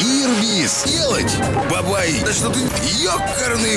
Ирбис. Делать. Бабай. Да что ты ёкарный